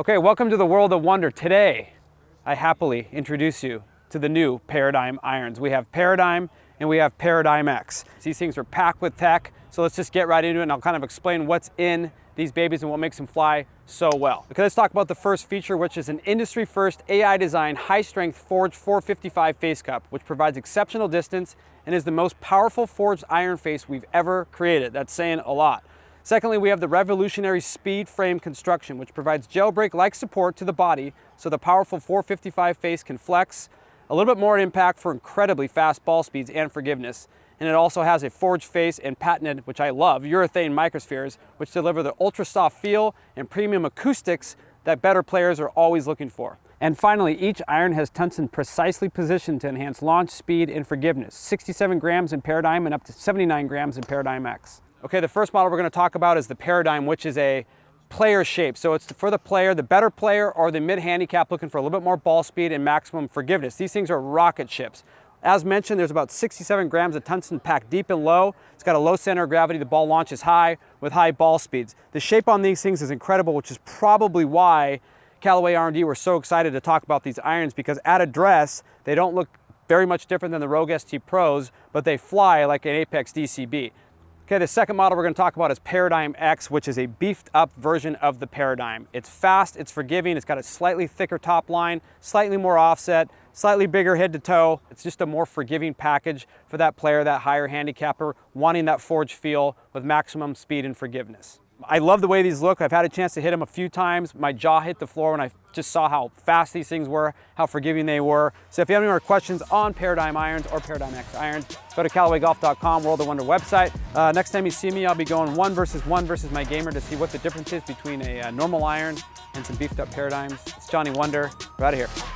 Okay, welcome to the world of Wunder. Today, I happily introduce you to the new Paradigm irons. We have Paradigm and we have Paradigm X. These things are packed with tech, so let's just get right into it and I'll kind of explain what's in these babies and what makes them fly so well. Okay, let's talk about the first feature, which is an industry first AI designed high strength forged 455 face cup, which provides exceptional distance and is the most powerful forged iron face we've ever created. That's saying a lot. Secondly, we have the revolutionary speed frame construction, which provides jailbreak-like support to the body so the powerful 455 face can flex, a little bit more impact for incredibly fast ball speeds and forgiveness. And it also has a forged face and patented, which I love, urethane microspheres, which deliver the ultra soft feel and premium acoustics that better players are always looking for. And finally, each iron has tungsten precisely positioned to enhance launch speed and forgiveness. 67 grams in Paradigm and up to 79 grams in Paradigm X. Okay, the first model we're gonna talk about is the Paradigm, which is a player shape. So it's for the player, the better player or the mid handicap looking for a little bit more ball speed and maximum forgiveness. These things are rocket ships. As mentioned, there's about 67 grams of tungsten packed deep and low. It's got a low center of gravity. The ball launches high with high ball speeds. The shape on these things is incredible, which is probably why Callaway R&D were so excited to talk about these irons because at address, they don't look very much different than the Rogue ST Pros, but they fly like an Apex DCB. Okay, the second model we're gonna talk about is Paradigm X, which is a beefed up version of the Paradigm. It's fast, it's forgiving, it's got a slightly thicker top line, slightly more offset, slightly bigger head to toe. It's just a more forgiving package for that player, that higher handicapper, wanting that forged feel with maximum speed and forgiveness. I love the way these look. I've had a chance to hit them a few times. My jaw hit the floor when I just saw how fast these things were, how forgiving they were. So if you have any more questions on Paradigm Irons or Paradigm X Irons, go to CallawayGolf.com, World of Wunder website. Uh, next time you see me, I'll be going one versus one versus my gamer to see what the difference is between a, a uh, normal iron and some beefed up Paradigms. It's Johnny Wunder. We're out of here.